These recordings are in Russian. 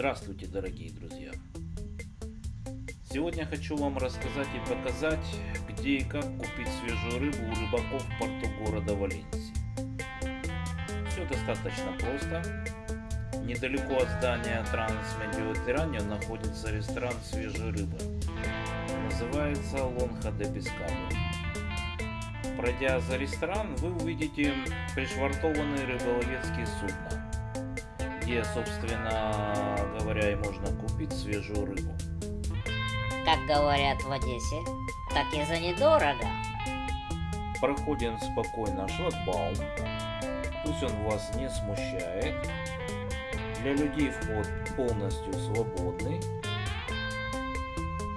Здравствуйте, дорогие друзья! Сегодня хочу вам рассказать и показать, где и как купить свежую рыбу у рыбаков в порту города Валенсии. Все достаточно просто. Недалеко от здания Трансмедиотерранио находится ресторан свежей рыбы. Называется Лонха де Пескадо. Пройдя за ресторан, вы увидите пришвартованные рыболовецкие судна где, собственно говоря, и можно купить свежую рыбу. Как говорят в Одессе, так и за недорого. Проходим спокойно шлагбаум. Пусть он вас не смущает. Для людей вход полностью свободный.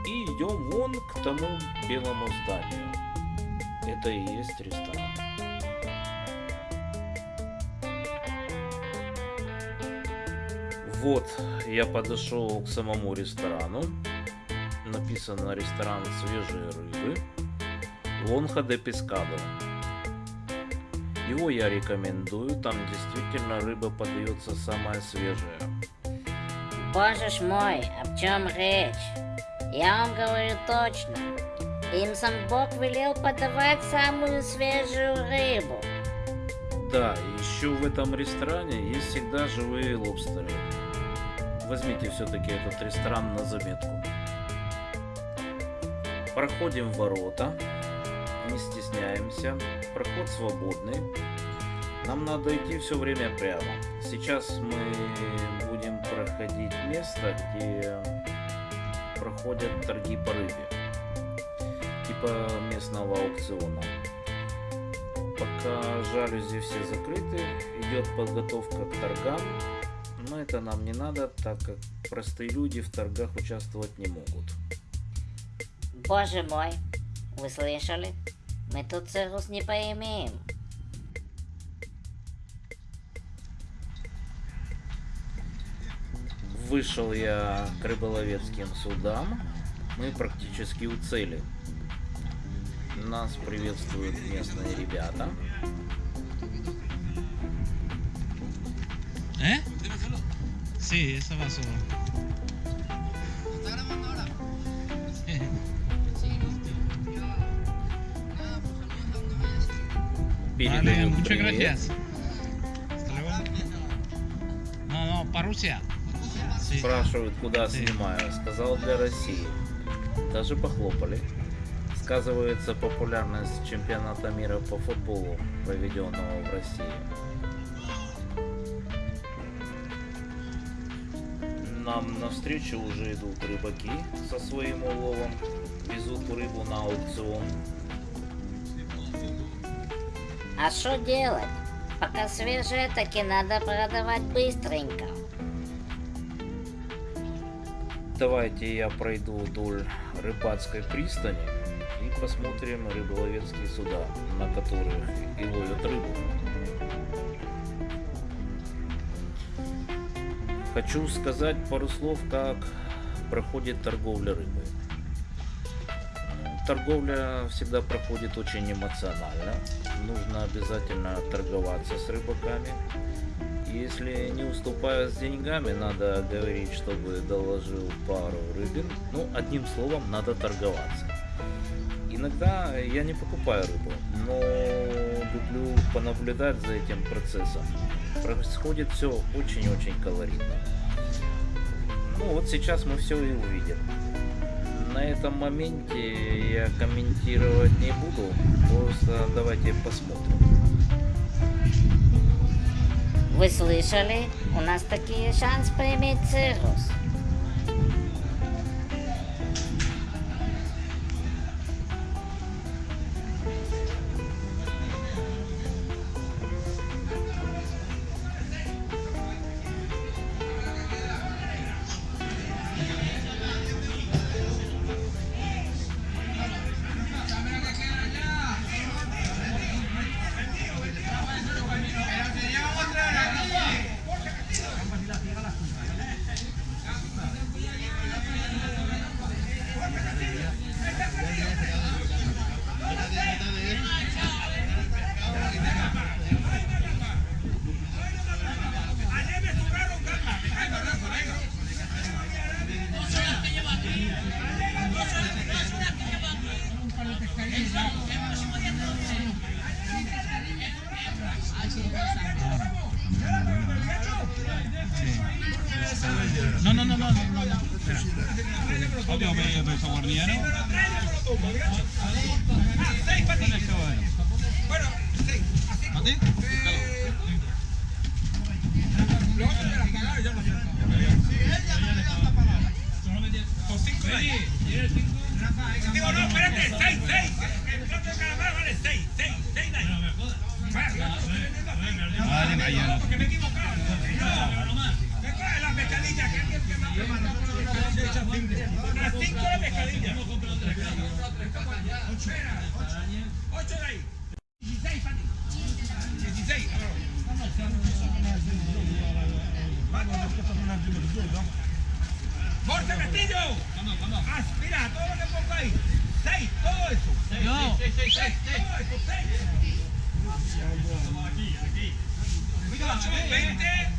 И идем вон к тому белому зданию. Это и есть ресторан. Вот, я подошел к самому ресторану. Написано ресторан свежей рыбы. Лонха де Пескадо. Его я рекомендую, там действительно рыба подается самая свежая. Боже ж мой, о чем речь? Я вам говорю точно. Им сам Бог велел подавать самую свежую рыбу. Да, еще в этом ресторане есть всегда живые лобстеры возьмите все-таки этот ресторан на заметку. Проходим ворота, не стесняемся, проход свободный. Нам надо идти все время прямо. Сейчас мы будем проходить место, где проходят торги по рыбе, типа местного аукциона. Пока жалюзи все закрыты, идет подготовка к торгам, но это нам не надо, так как простые люди в торгах участвовать не могут. Боже мой, вы слышали? Мы тут цирус не поимеем. Вышел я к рыболовецким судам. Мы практически у цели. Нас приветствуют местные ребята. ¿Eh? Sí, eso va solo. ¿Está grabando ahora? Sí. Vale, muchas gracias. Hasta luego. No, no. Sí. Спрашивают, куда Sí. снимаю. Сказал для России. Даже похлопали. Сказывается популярность чемпионата мира по футболу, проведенного в России. Нам навстречу уже идут рыбаки со своим уловом, везут рыбу на аукцион. А что делать? Пока свежее, таки надо продавать быстренько. Давайте я пройду вдоль рыбацкой пристани и посмотрим рыболовецкие суда, на которых и ловят рыбу. Хочу сказать пару слов, как проходит торговля рыбой. Торговля всегда проходит очень эмоционально. Нужно обязательно торговаться с рыбаками. Если не уступая с деньгами, надо говорить, чтобы доложил пару рыбин. Ну, одним словом, надо торговаться. Иногда я не покупаю рыбу, но люблю понаблюдать за этим процессом. Происходит все очень-очень колоритно. Ну вот сейчас мы все и увидим. На этом моменте я комментировать не буду, просто давайте посмотрим. Вы слышали? У нас таки шанс поиметь цирус. ¿Cuál tengo pedido peso guardiano? Ah, seis para ti. Bueno, seis. ¿Así? ¿Para ti? Lo otro me las cagaron, ya lo siento. Si él ya no le da esta palabra. Con cinco de ahí. Digo, no, espérate, seis, seis. El plato de calamar vale seis, seis, seis de ahí. No me jodas. Vale, vaya. Porque me he equivocado. No, no más. Es la pescadilla que las 5 la pescadilla. 8 de ahí. 16 para ti. 16, ¡Borte Castillo! Aspira, todo lo que pongo ahí. 6, todo eso. No. 6, 6, 6, todo eso, 6. 8, 20.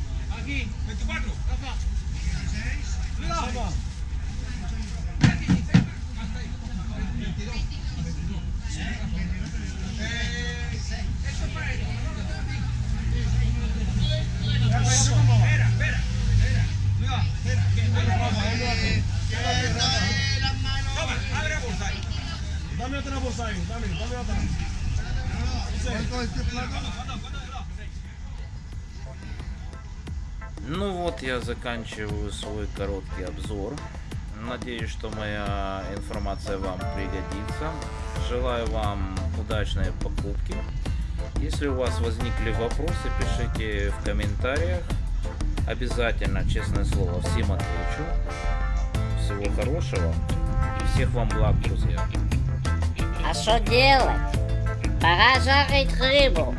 Ну вот я заканчиваю свой короткий обзор. Надеюсь, что моя информация вам пригодится. Желаю вам удачной покупки. Если у вас возникли вопросы, пишите в комментариях. Обязательно, честное слово, всем отвечу. Всего хорошего и всех вам благ, друзья. А что делать? Пора жарить рыбу.